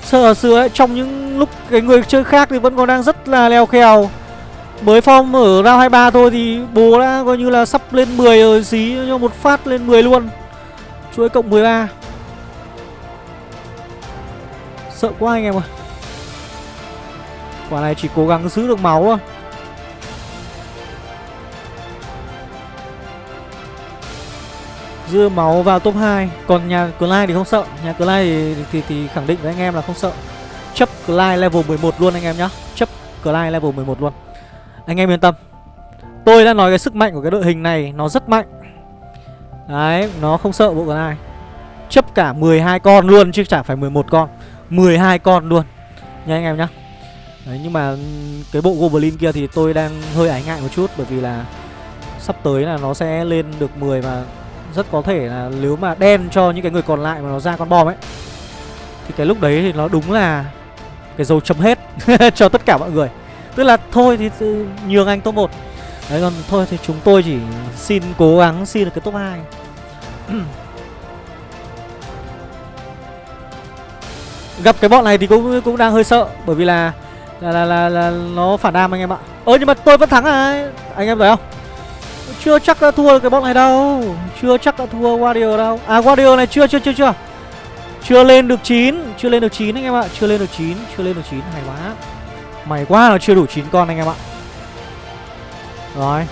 Sợ sự ấy, trong những lúc cái người chơi khác thì vẫn còn đang rất là leo khèo. Mới form ở round 23 thôi thì bố đã coi như là sắp lên 10 rồi Dí cho một phát lên 10 luôn. Chuỗi cộng 13 Sợ quá anh em ơi Quả này chỉ cố gắng giữ được máu thôi. Dư máu vào top 2 Còn nhà Clyde thì không sợ. Nhà Clyde thì, thì, thì khẳng định với anh em là không sợ. Chấp Clyde level 11 luôn anh em nhá. Chấp Clyde level 11 luôn. Anh em yên tâm. Tôi đã nói cái sức mạnh của cái đội hình này Nó rất mạnh. Đấy Nó không sợ bộ Clyde Chấp cả 12 con luôn chứ chả phải 11 con. 12 con luôn. Nha anh em nhá. Đấy, nhưng mà ừ, cái bộ Goblin kia thì tôi đang hơi ái ngại một chút Bởi vì là sắp tới là nó sẽ lên được 10 và rất có thể là nếu mà đen cho những cái người còn lại mà nó ra con bom ấy, Thì cái lúc đấy thì nó đúng là cái dấu chấm hết cho tất cả mọi người. Tức là thôi thì ừ, nhường anh top 1 Đấy, còn thôi thì chúng tôi chỉ xin cố gắng xin được cái top 2 Gặp cái bọn này thì cũng cũng đang hơi sợ Bởi vì là là, là, là, là nó phản đam anh em ạ. Ơ nhưng mà tôi vẫn thắng à? Anh em thấy không? Chưa chắc đã thua cái bọn này đâu. Chưa chắc đã thua Warrior đâu. À Warrior này chưa chưa chưa chưa. Chưa lên được 9 Chưa lên được 9 anh em ạ. Chưa lên được 9 Chưa lên được 9 Hay quá. Mày quá là chưa đủ 9 con anh em ạ. Rồi.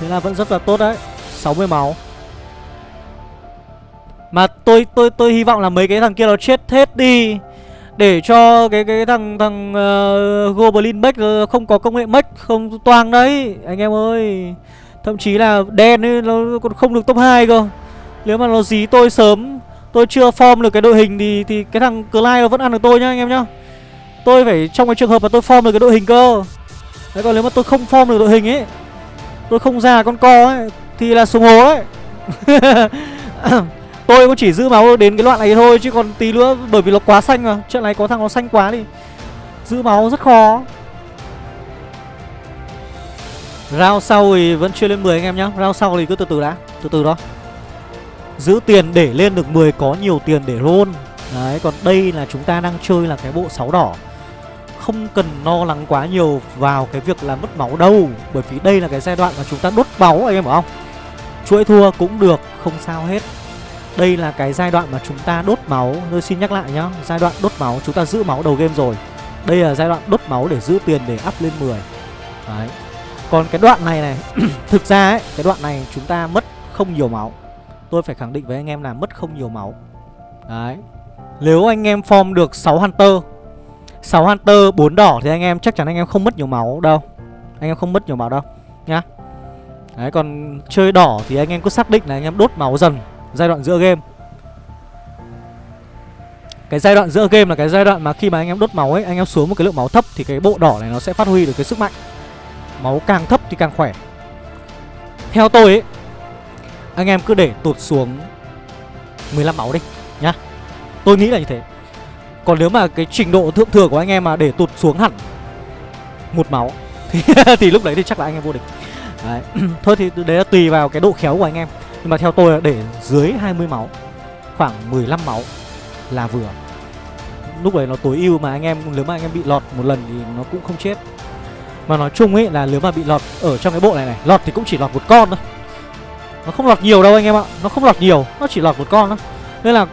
Thế là vẫn rất là tốt đấy. 60 máu. Mà tôi tôi tôi hy vọng là mấy cái thằng kia nó chết hết đi để cho cái cái thằng thằng uh, Goblin Mech ờ, không có công nghệ Mech không toang đấy. Anh em ơi Thậm chí là đen ấy nó còn không được top 2 cơ. Nếu mà nó dí tôi sớm Tôi chưa form được cái đội hình thì thì cái thằng Clyde nó vẫn ăn được tôi nhá anh em nhá. Tôi phải trong cái trường hợp mà tôi form được cái đội hình cơ. Đấy còn nếu mà tôi không form được đội hình ấy Tôi không ra con co ấy Thì là xuống hố ấy. Tôi cũng chỉ giữ máu đến cái đoạn này thôi, Chứ còn tí nữa, bởi vì nó quá xanh mà. Trận này có thằng nó xanh quá thì Giữ máu rất khó. Round sau thì vẫn chưa lên 10 anh em nhá. Round sau thì cứ từ từ đã. Từ từ đó. Giữ tiền để lên được 10 có nhiều tiền để roll. Đấy, còn đây là chúng ta đang chơi là cái bộ 6 đỏ. Không cần lo lắng quá nhiều vào cái việc là mất máu đâu, Bởi vì đây là cái giai đoạn mà chúng ta đốt máu anh em hiểu không? Chuỗi thua cũng được, không sao hết. Đây là cái giai đoạn mà chúng ta đốt máu. Tôi xin nhắc lại nhá, Giai đoạn đốt máu, chúng ta giữ máu đầu game rồi. Đây là giai đoạn đốt máu để giữ tiền để up lên 10 Đấy. Còn cái đoạn này này, Thực ra ấy, Cái đoạn này chúng ta mất không nhiều máu. Tôi phải khẳng định với anh em là mất không nhiều máu. Đấy. Nếu anh em form được 6 Hunter 6 Hunter 4 đỏ thì anh em chắc chắn anh em không mất nhiều máu đâu. Anh em không mất nhiều máu đâu, Nhá. Đấy, còn chơi đỏ thì anh em cứ xác định là anh em đốt máu dần. Giai đoạn giữa game. Cái giai đoạn giữa game là cái giai đoạn mà khi mà anh em đốt máu ấy Anh em xuống một cái lượng máu thấp thì cái bộ đỏ này nó sẽ phát huy được cái sức mạnh. Máu càng thấp thì càng khỏe. Theo tôi ấy Anh em cứ để tụt xuống 15 máu đi nhá. Tôi nghĩ là như thế. Còn nếu mà cái trình độ thượng thừa của anh em mà để tụt xuống hẳn một máu thì, thì lúc đấy thì chắc là anh em vô địch. Đấy. Thôi thì đấy là tùy vào cái độ khéo của anh em. Nhưng mà theo tôi là để dưới 20 máu, Khoảng 15 máu là vừa. Lúc đấy nó tối ưu mà anh em, Nếu mà anh em bị lọt một lần thì nó cũng không chết. Mà nói chung ấy là nếu mà bị lọt ở trong cái bộ này này, Lọt thì cũng chỉ lọt một con thôi. Nó không lọt nhiều đâu anh em ạ, Nó không lọt nhiều, Nó chỉ lọt một con thôi. Nên là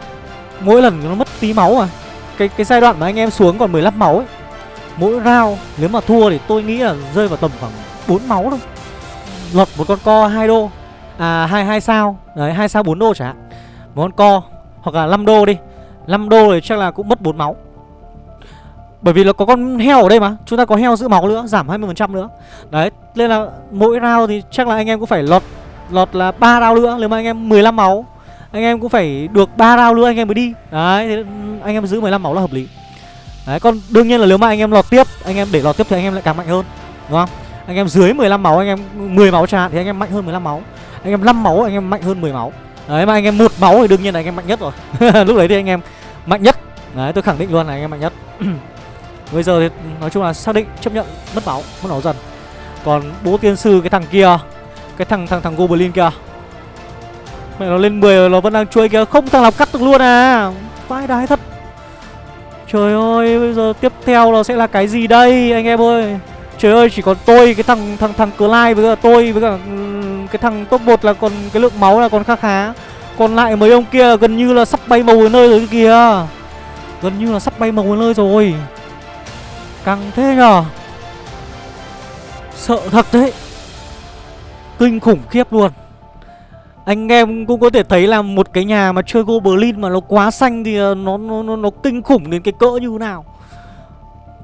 mỗi lần nó mất tí máu à Cái cái giai đoạn mà anh em xuống còn 15 máu ấy, Mỗi round nếu mà thua thì tôi nghĩ là rơi vào tầm khoảng 4 máu thôi. Lọt một con co 2 đô À 2 2 sao Đấy 2 sao 4 đô chẳng hạn Một con co Hoặc là 5 đô đi 5 đô thì chắc là cũng mất 4 máu bởi vì là có con heo ở đây mà Chúng ta có heo giữ máu nữa Giảm 20% nữa Đấy Nên là mỗi round thì chắc là anh em cũng phải lọt Lọt là 3 round nữa Nếu mà anh em 15 máu Anh em cũng phải được 3 round nữa anh em mới đi Đấy thì anh em giữ 15 máu là hợp lý Đấy còn đương nhiên là nếu mà anh em lọt tiếp Anh em để lọt tiếp thì anh em lại càng mạnh hơn Đúng không Anh em dưới 15 máu Anh em 10 máu chẳng hạn Thì anh em mạnh hơn 15 máu anh em 5 máu Anh em mạnh hơn 10 máu Đấy mà anh em một máu thì đương nhiên là anh em mạnh nhất rồi Lúc đấy thì anh em mạnh nhất Đấy tôi khẳng định luôn là anh em mạnh nhất Bây giờ thì nói chung là xác định chấp nhận mất máu, mất máu dần. Còn bố tiên sư cái thằng kia, cái thằng thằng thằng Goblin kia. Mẹ nó lên 10 nó vẫn đang chui kia không thằng nào cắt được luôn à. vãi đái thật. Trời ơi, bây giờ tiếp theo nó sẽ là cái gì đây anh em ơi? Trời ơi, chỉ còn tôi cái thằng thằng thằng cờ lai với cả tôi với cả cái thằng top 1 là còn cái lượng máu là còn khá khá. Còn lại mấy ông kia gần như là sắp bay màu ở nơi rồi kìa. Gần như là sắp bay màu ở nơi rồi. Căng thế nhở Sợ thật đấy Kinh khủng khiếp luôn Anh em cũng có thể thấy là một cái nhà mà chơi Goblin mà nó quá xanh thì nó nó nó, nó kinh khủng đến cái cỡ như thế nào.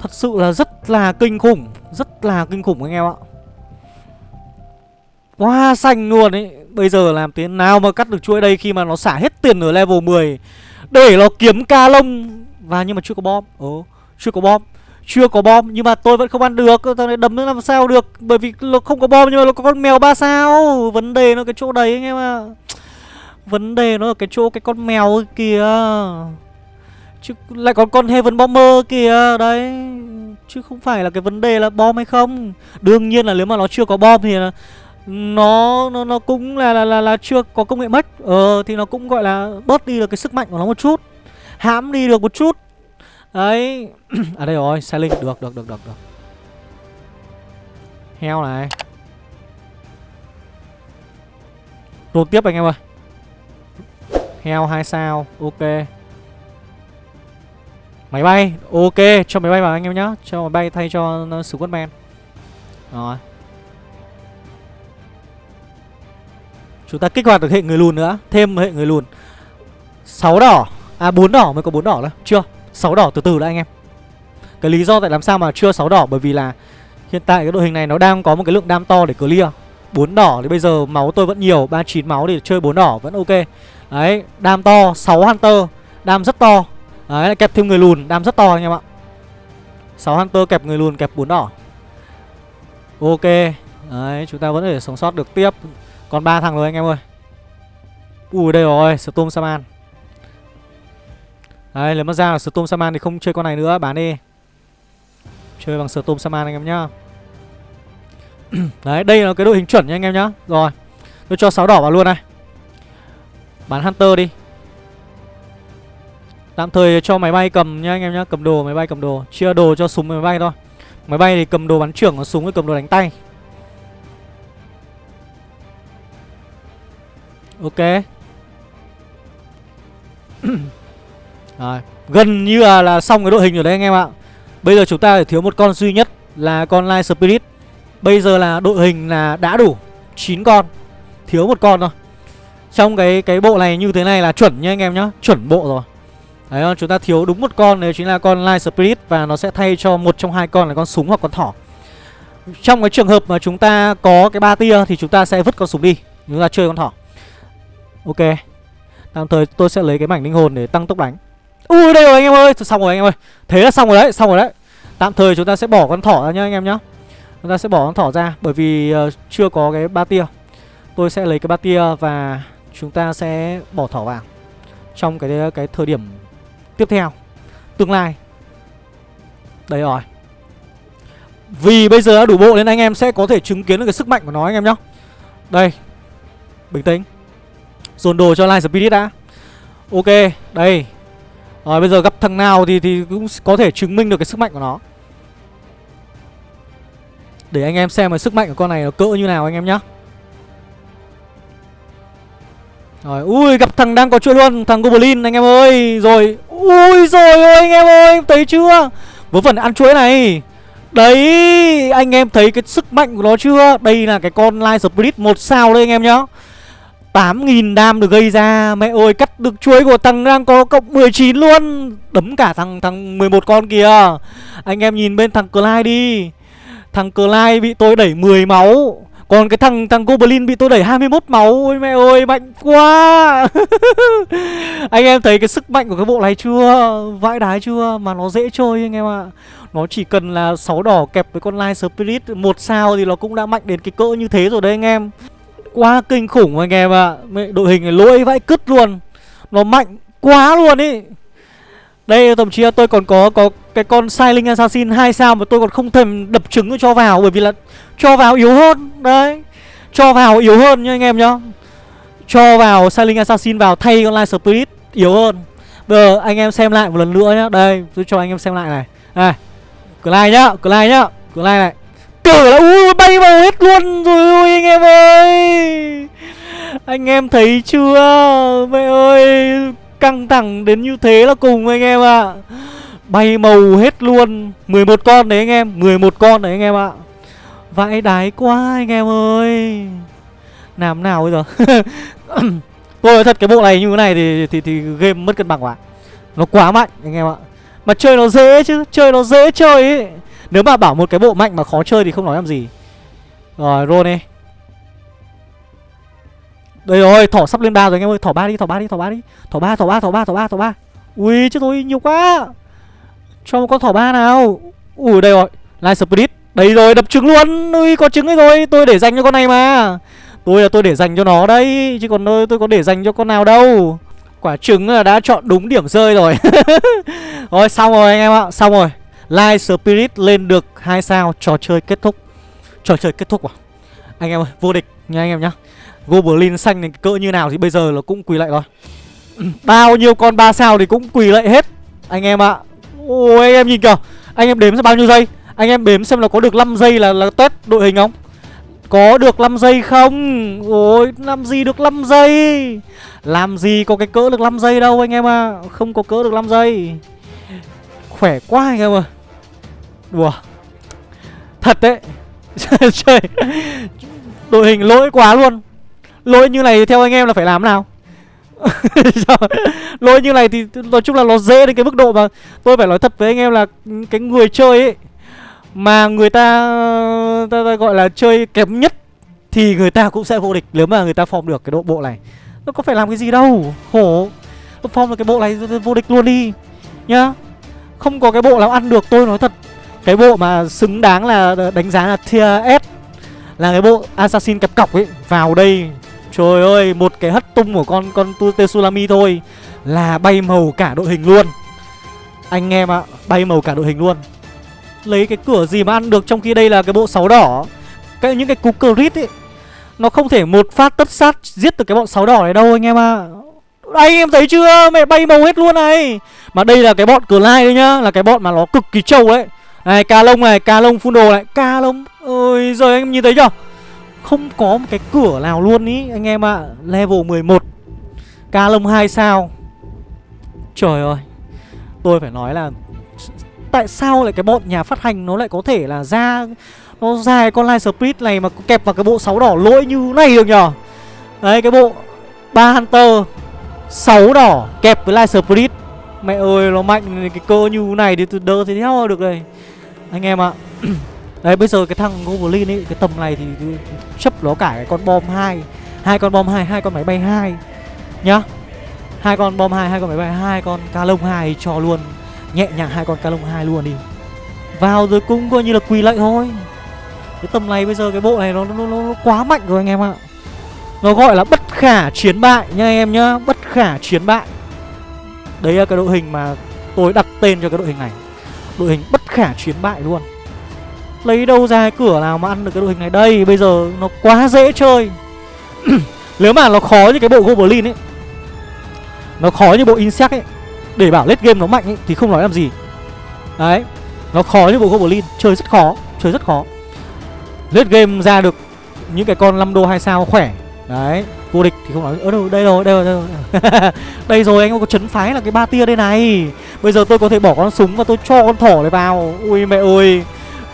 Thật sự là rất là kinh khủng, rất là kinh khủng anh em ạ. Quá xanh luôn ấy. Bây giờ làm thế nào mà cắt được chuỗi đây khi mà nó xả hết tiền ở level 10 để nó kiếm ca lông. Và nhưng mà chưa có bom. Ồ, chưa có bom. Chưa có bom nhưng mà tôi vẫn không ăn được. Thằng này đấm nó làm sao được? Bởi vì nó không có bom nhưng mà nó có con mèo ba sao? Vấn đề nó cái chỗ đấy anh em ạ. Vấn đề nó ở cái chỗ cái con mèo kìa. Chứ lại còn con Heaven Bomber kìa. Đấy. Chứ không phải là cái vấn đề là bom hay không. Đương nhiên là nếu mà nó chưa có bom thì là nó nó nó cũng là là là, là chưa có công nghệ mất. Ờ thì nó cũng gọi là bớt đi được cái sức mạnh của nó một chút. Hãm đi được một chút. Đấy. À đây rồi xe Linh Được được được được được. Heo này. Roll tiếp anh em ơi. Heo hai sao. Ok. Máy bay. Ok Cho máy bay vào anh em nhá. Cho máy bay thay cho uh, men Rồi. Chúng ta kích hoạt được hệ người lùn nữa, Thêm hệ người lùn. 6 đỏ. À 4 đỏ, mới có 4 đỏ nữa. Chưa 6 đỏ từ từ đã anh em. Cái lý do tại làm sao mà chưa 6 đỏ? Bởi vì là hiện tại cái đội hình này nó đang có một cái lượng đam to để clear. 4 đỏ thì bây giờ máu tôi vẫn nhiều 39 máu thì chơi 4 đỏ vẫn ok. Đấy, đam to 6 Hunter, Đam rất to. Đấy, lại kẹp thêm người lùn, đam rất to anh em ạ. 6 Hunter kẹp người lùn, kẹp 4 đỏ. Ok. Đấy, chúng ta vẫn có thể sống sót được tiếp. Còn ba thằng rồi anh em ơi. Ui, đây rồi, Storm Saman Đấy nếu mà ra là Storm Saman thì không chơi con này nữa, Bán đi. Chơi bằng Storm Saman anh em nhá. Đấy, đây là cái đội hình chuẩn nha anh em nhá. Rồi, Tôi cho 6 đỏ vào luôn này. Bán Hunter đi. Tạm thời cho máy bay cầm nhá anh em nhá, Cầm đồ, máy bay cầm đồ. Chia đồ cho súng máy bay thôi. Máy bay thì cầm đồ bắn trưởng, Còn súng thì cầm đồ đánh tay. Ok. Rồi, gần như là, là xong cái đội hình rồi đấy anh em ạ. Bây giờ chúng ta chỉ thiếu một con duy nhất là con Light Spirit. Bây giờ là đội hình là đã đủ 9 con Thiếu một con thôi. Trong cái cái bộ này như thế này là chuẩn nha anh em nhá Chuẩn bộ rồi. Đấy không? chúng ta thiếu đúng một con đấy chính là con Light Spirit Và nó sẽ thay cho một trong hai con là con súng hoặc con thỏ. Trong cái trường hợp mà chúng ta có cái ba tia Thì chúng ta sẽ vứt con súng đi. Chúng ta chơi con thỏ. Ok. Tạm thời tôi sẽ lấy cái mảnh linh hồn để tăng tốc đánh. Ui đây rồi anh em ơi. Xong rồi anh em ơi. Thế là xong rồi đấy Xong rồi đấy. Tạm thời chúng ta sẽ bỏ con thỏ ra nhá anh em nhá. Chúng ta sẽ bỏ con thỏ ra Bởi vì uh, chưa có cái ba tia. Tôi sẽ lấy cái ba tia và chúng ta sẽ bỏ thỏ vào Trong cái cái thời điểm tiếp theo Tương lai. Đấy rồi. Vì bây giờ đã đủ bộ nên anh em sẽ có thể chứng kiến được cái sức mạnh của nó anh em nhá. Đây. Bình tĩnh. Dồn đồ cho Light Spirit đã. Ok Đây. Rồi bây giờ gặp thằng nào thì thì cũng có thể chứng minh được cái sức mạnh của nó. Để anh em xem cái sức mạnh của con này nó cỡ như nào anh em nhá. Rồi, ui gặp thằng đang có chuyện luôn Thằng Goblin anh em ơi. Rồi, ui rồi ơi anh em ơi Thấy chưa? Vớ phần ăn chuỗi này. Đấy, anh em thấy cái sức mạnh của nó chưa? Đây là cái con Light Spirit một sao đây anh em nhá. 8.000 đam được gây ra. Mẹ ơi, cắt được chuối của thằng đang có cộng 19 luôn. Đấm cả thằng thằng 11 con kìa. Anh em nhìn bên thằng Clyde đi. Thằng Clyde bị tôi đẩy 10 máu. Còn cái thằng thằng Goblin bị tôi đẩy 21 máu. Ôi mẹ ơi, mạnh quá. Anh em thấy cái sức mạnh của cái bộ này chưa? Vãi đái chưa? Mà nó dễ chơi anh em ạ. Nó chỉ cần là 6 đỏ kẹp với con Light Spirit. Một sao thì nó cũng đã mạnh đến cái cỡ như thế rồi đấy anh em. Quá kinh khủng anh em ạ. À. Đội hình này lỗi vãi cứt luôn. Nó mạnh quá luôn ý. Đây, thậm chí là tôi còn có có cái con Silent Assassin 2 sao Mà tôi còn không thèm đập trứng cho vào, Bởi vì là cho vào yếu hơn. Đấy, Cho vào yếu hơn nha anh em nhá. Cho vào Silent Assassin vào, thay con Light Spirit yếu hơn. Bây giờ anh em xem lại một lần nữa nhá. Đây, tôi cho anh em xem lại này. Này like nhá Clyde nhá Clyde này cửa là ui bay vào hết luôn rồi ui anh em ơi. Anh em thấy chưa? Mẹ ơi Căng thẳng đến như thế là cùng anh em ạ. À. Bay màu hết luôn. 11 con đấy anh em 11 con đấy anh em ạ. À. Vãi đái quá anh em ơi. Làm nào bây giờ? Tôi nói thật cái bộ này như thế này thì, thì, thì game mất cân bằng quá. Nó quá mạnh anh em ạ. Mà chơi nó dễ chứ Chơi nó dễ chơi ấy. Nếu mà bảo một cái bộ mạnh mà khó chơi thì không nói làm gì. Rồi roll đi. Đây rồi thỏ sắp lên ba rồi anh em ơi. Thỏ ba đi thỏ ba đi thỏ ba đi. Thỏ ba thỏ ba thỏ ba thỏ ba thỏ ba. Ui chứ tôi nhiều quá. Cho một con thỏ ba nào. Ui đây rồi. Light Spirit. Đây rồi đập trứng luôn. Ui có trứng ấy rồi. Tôi để dành cho con này mà. Tôi là tôi để dành cho nó đây Chứ còn tôi, tôi có để dành cho con nào đâu. Quả trứng là đã chọn đúng điểm rơi rồi. Rồi xong rồi anh em ạ. Xong rồi. Light Spirit lên được hai sao. Trò chơi kết thúc. Trò chơi kết thúc à? Anh em ơi, vô địch nha anh em nhá. Goblin xanh này cỡ như nào thì bây giờ là cũng quỳ lại rồi. Bao nhiêu con 3 sao thì cũng quỳ lại hết. Anh em ạ. Ôi, anh em nhìn kìa. Anh em đếm xem bao nhiêu giây. Anh em đếm xem là có được 5 giây là là test đội hình không? Có được 5 giây không? Ôi, làm gì được 5 giây? Làm gì có cái cỡ được 5 giây đâu anh em à Không có cỡ được 5 giây. Khỏe quá anh em ơi. Đùa Thật đấy. Chơi Đội hình lỗi quá luôn. Lỗi như này theo anh em là phải làm nào? Lỗi như này thì nói chung là nó dễ đến cái mức độ mà Tôi phải nói thật với anh em là Cái người chơi ấy mà người ta, ta, ta gọi là chơi kém nhất thì người ta cũng sẽ vô địch nếu mà người ta form được cái độ bộ này. Nó có phải làm cái gì đâu. Khổ. Form được cái bộ này vô địch luôn đi. Nhá. Không có cái bộ nào ăn được tôi nói thật cái bộ mà xứng đáng là đánh giá là tier S là cái bộ assassin kẹp cọc ấy. Vào đây, trời ơi, một cái hất tung của con con Tetsulami thôi, là bay màu cả đội hình luôn. Anh em ạ bay màu cả đội hình luôn. Lấy cái cửa gì mà ăn được trong khi đây là cái bộ sáu đỏ. Cái, Những cái cú crit ấy, Nó không thể một phát tất sát giết được cái bọn sáu đỏ này đâu, anh em ạ. À. Anh em thấy chưa? Mẹ bay màu hết luôn này. Mà đây là cái bọn cửa lai đấy nhá, Là cái bọn mà nó cực kỳ trâu đấy. Này, ca lông này, ca lông phun đồ này. Ca lông Ôi rồi anh em nhìn thấy chưa? Không có một cái cửa nào luôn ý, Anh em ạ. À. Level 11 Ca lông 2 sao? Trời ơi. Tôi phải nói là tại sao lại cái bọn nhà phát hành nó lại có thể là ra, nó ra cái con live split này mà kẹp vào cái bộ sáu đỏ lỗi như này được nhở Đấy, cái bộ ba Hunter sáu đỏ kẹp với live split Mẹ ơi, nó mạnh, cái cơ như này thì tôi đỡ thì theo được đây? Anh em ạ. Đấy bây giờ cái thằng Goblin ấy Cái tầm này thì chấp nó cả cái con bom hai. Hai con bom hai hai con máy bay hai. Nhá. Hai con bom hai hai con máy bay hai con ca lông hai cho luôn. Nhẹ nhàng hai con ca lông hai luôn đi. Vào rồi cũng coi như là quỳ lạy thôi. Cái tầm này bây giờ cái bộ này nó nó, nó, nó quá mạnh rồi anh em ạ. Nó gọi là bất khả chiến bại nha anh em nhá. Bất khả chiến bại. Đấy là cái đội hình mà tôi đặt tên cho cái đội hình này đội hình bất khả chiến bại luôn. Lấy đâu ra cái cửa nào mà ăn được cái đội hình này? Đây bây giờ nó quá dễ chơi. Nếu mà nó khó như cái bộ goblin ấy nó khó như bộ insect ấy để bảo lết game nó mạnh ấy, thì không nói làm gì. Đấy Nó khó như bộ Goblin Chơi rất khó Chơi rất khó. Lết game ra được những cái con 5 đô 2 sao khỏe. Đấy, Vô địch thì không nói Ở đâu, đây rồi đây rồi đây rồi. Đây rồi, anh có chấn phái là cái ba tia đây này. Bây giờ tôi có thể bỏ con súng và tôi cho con thỏ này vào. Ui mẹ ơi,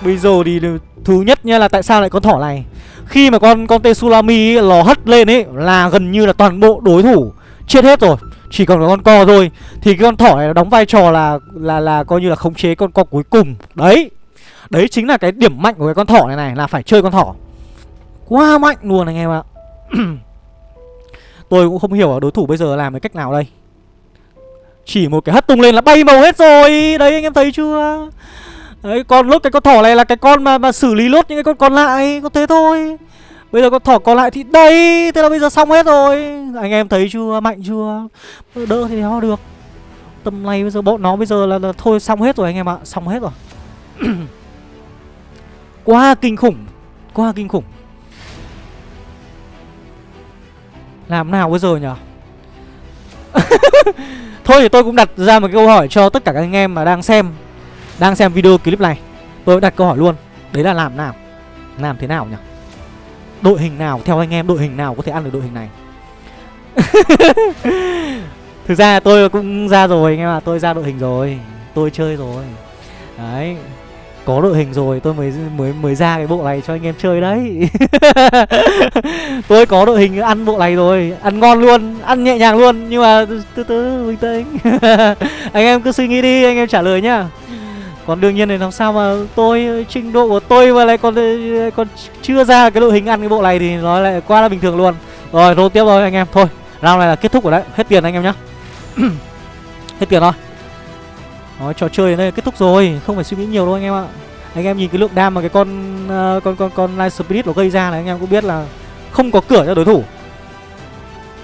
Bây giờ thì thứ nhất nha là tại sao lại con thỏ này? Khi mà con con Tsunami lò hất lên ấy, Là gần như là toàn bộ đối thủ Chết hết rồi. Chỉ còn có con co thôi. Thì cái con thỏ này đóng vai trò là là là coi như là khống chế con co cuối cùng. Đấy đấy chính là cái điểm mạnh của cái con thỏ này này, là phải chơi con thỏ. Quá mạnh luôn anh em ạ. tôi cũng không hiểu đối thủ bây giờ làm cái cách nào đây. Chỉ một cái hất tung lên là bay màu hết rồi. Đấy anh em thấy chưa? Đấy còn lúc cái con thỏ này là cái con mà mà xử lý lốt những cái con còn lại. Có thế thôi. Bây giờ con thỏ còn lại thì đây Thế là bây giờ xong hết rồi. Anh em thấy chưa? Mạnh chưa? Đỡ thì nó được. Tầm này bây giờ bọn nó bây giờ là, là thôi xong hết rồi anh em ạ. Xong hết rồi. Quá kinh khủng. Quá kinh khủng. Làm nào bây giờ nhở? Thôi thì tôi cũng đặt ra một câu hỏi cho tất cả các anh em mà đang xem Đang xem video clip này. Tôi đặt câu hỏi luôn. Đấy là làm nào? Làm thế nào nhỉ Đội hình nào? Theo anh em, đội hình nào có thể ăn được đội hình này? Thực ra tôi cũng ra rồi anh em ạ. Tôi ra đội hình rồi. Tôi chơi rồi. Đấy có đội hình rồi tôi mới mới mới ra cái bộ này cho anh em chơi đấy. Tôi có đội hình ăn bộ này rồi ăn ngon luôn ăn nhẹ nhàng luôn nhưng mà từ từ bình tĩnh. Anh em cứ suy nghĩ đi anh em trả lời nhá. Còn đương nhiên thì làm sao mà tôi trình độ của tôi mà lại còn còn chưa ra cái đội hình ăn cái bộ này thì nó lại quá là bình thường luôn. Rồi rồi tiếp rồi anh em. Thôi round này là kết thúc rồi đấy. Hết tiền anh em nhá. Hết tiền thôi đó, trò chơi đến đây kết thúc rồi Không phải suy nghĩ nhiều đâu anh em ạ Anh em nhìn cái lượng đam mà cái con uh, con con con Light Spirit nó gây ra là anh em cũng biết là không có cửa cho đối thủ.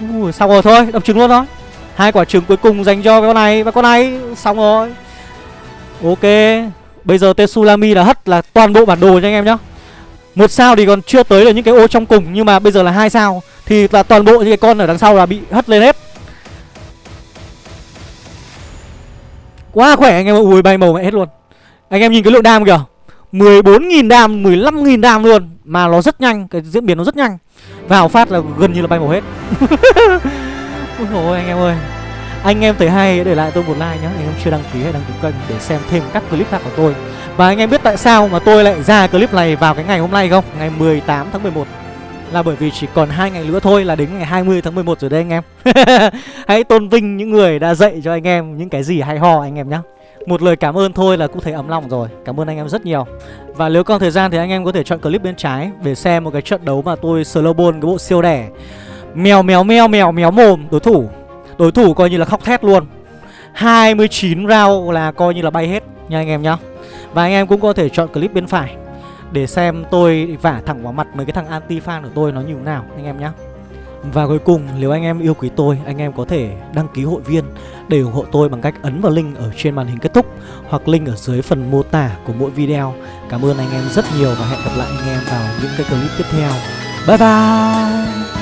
Ui, xong rồi thôi, đập trứng luôn thôi. Hai quả trứng cuối cùng dành cho cái con này và con này xong rồi. Ok, bây giờ Tetsulami là hất là toàn bộ bản đồ cho anh em nhá. Một sao thì còn chưa tới được những cái ô trong cùng nhưng mà bây giờ là hai sao thì là toàn bộ những cái con ở đằng sau là bị hất lên hết. Quá khỏe anh em ui bay màu mẹ hết luôn. Anh em nhìn cái lượng đam kìa. 14.000 đam, 15.000 đam luôn. Mà nó rất nhanh, cái diễn biến nó rất nhanh. Vào phát là gần như là bay màu hết. Ôi dồi anh em ơi. Anh em thấy hay để lại tôi một like nhé Anh em chưa đăng ký hãy đăng ký kênh để xem thêm các clip khác của tôi. Và anh em biết tại sao mà tôi lại ra clip này vào cái ngày hôm nay không? Ngày 18 tháng 11 là bởi vì chỉ còn hai ngày nữa thôi là đến ngày 20 tháng 11 rồi đây anh em. Hãy tôn vinh những người đã dạy cho anh em những cái gì hay ho anh em nhé một lời cảm ơn thôi là cũng thấy ấm lòng rồi. Cảm ơn anh em rất nhiều. Và nếu còn thời gian thì anh em có thể chọn clip bên trái Để xem một cái trận đấu mà tôi slow cái bộ siêu đẻ. Mèo mèo mèo mèo mèo mồm, đối thủ. Đối thủ coi như là khóc thét luôn. 29 round là coi như là bay hết nha anh em nhá. Và anh em cũng có thể chọn clip bên phải để xem tôi vả thẳng vào mặt mấy cái thằng anti fan của tôi nó như thế nào, anh em nhé và cuối cùng, nếu anh em yêu quý tôi, Anh em có thể đăng ký hội viên Để ủng hộ tôi bằng cách ấn vào link ở trên màn hình kết thúc Hoặc link ở dưới phần mô tả của mỗi video. Cảm ơn anh em rất nhiều Và hẹn gặp lại anh em vào những cái clip tiếp theo. Bye bye!